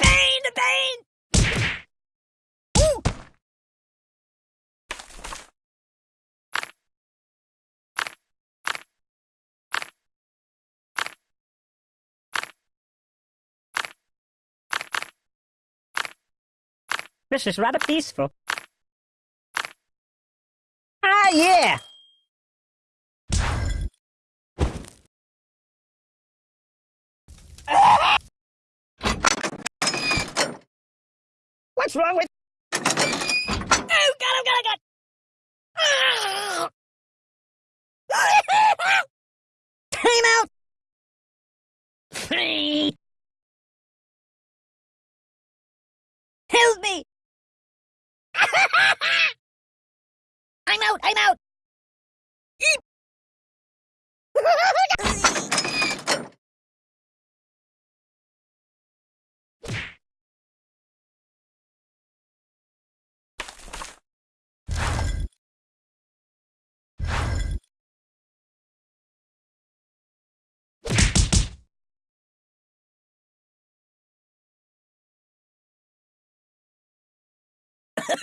Pain, pain! This is rather peaceful. Ah, yeah! What's wrong with... Oh, God, oh, God, oh, God! Ah! Time out! Help me! I'm out, I'm out!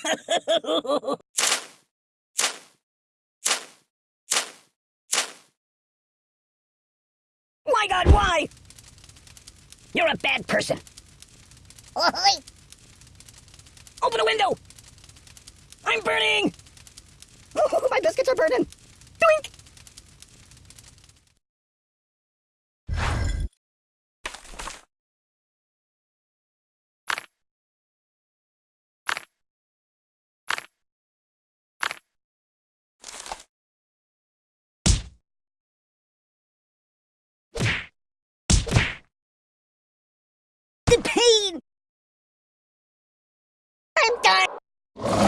My God, why? You're a bad person. Open the window! I'm burning! Oh, my biscuits are burning! Doink! Pain! I'm done!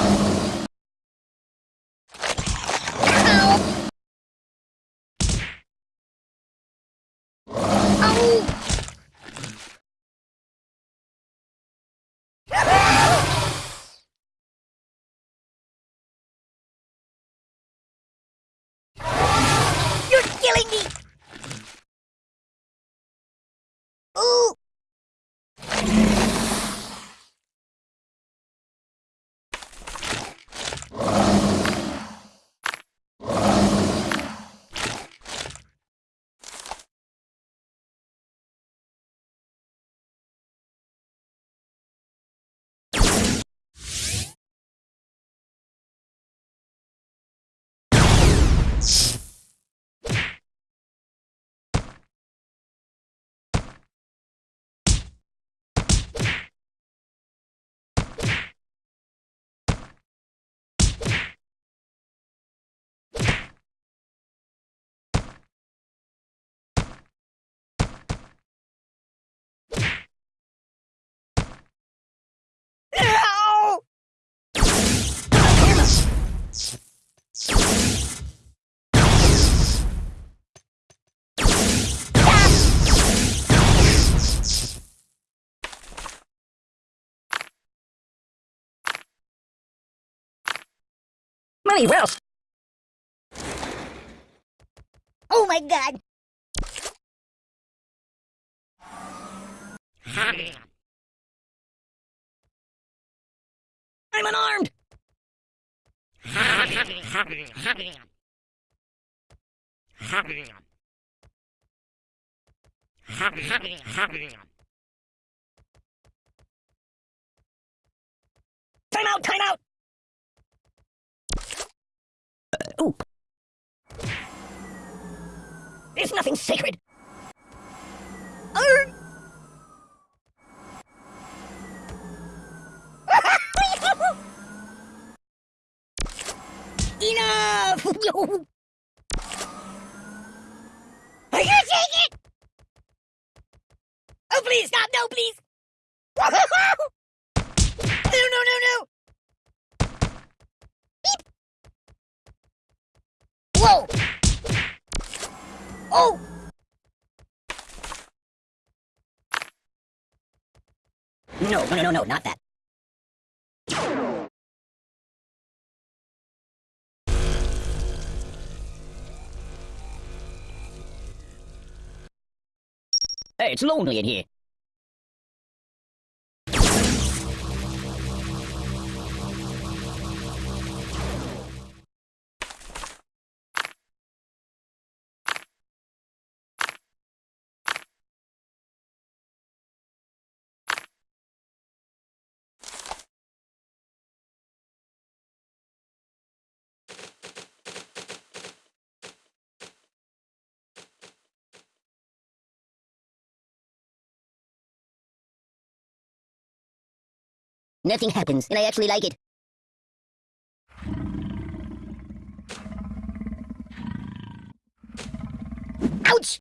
Money well. Oh my god. I'm unarmed. Time out, time out. There's nothing sacred. Enough! I can't take it! Oh, please, stop! No, please! no, no, no, no! Beep! Whoa! Oh! No, no, no, no, not that. Hey, it's lonely in here. Nothing happens, and I actually like it. Ouch!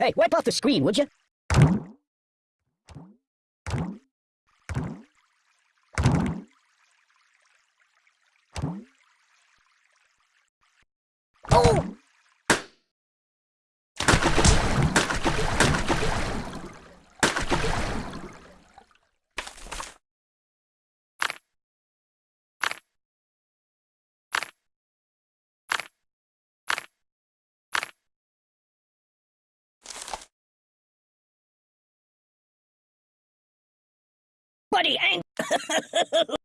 Hey, wipe off the screen, would you? Oh! Ain't